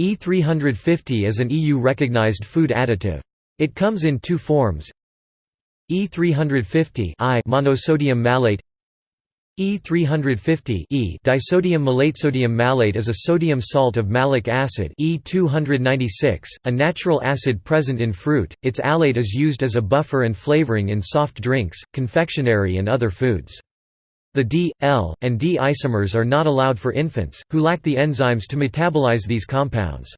E350 is an EU-recognized food additive. It comes in two forms E350 I monosodium malate E350 E disodium malates. malate is a sodium salt of malic acid E296, a natural acid present in fruit. Its alate is used as a buffer and flavoring in soft drinks, confectionery and other foods. The D, L, and D isomers are not allowed for infants, who lack the enzymes to metabolize these compounds.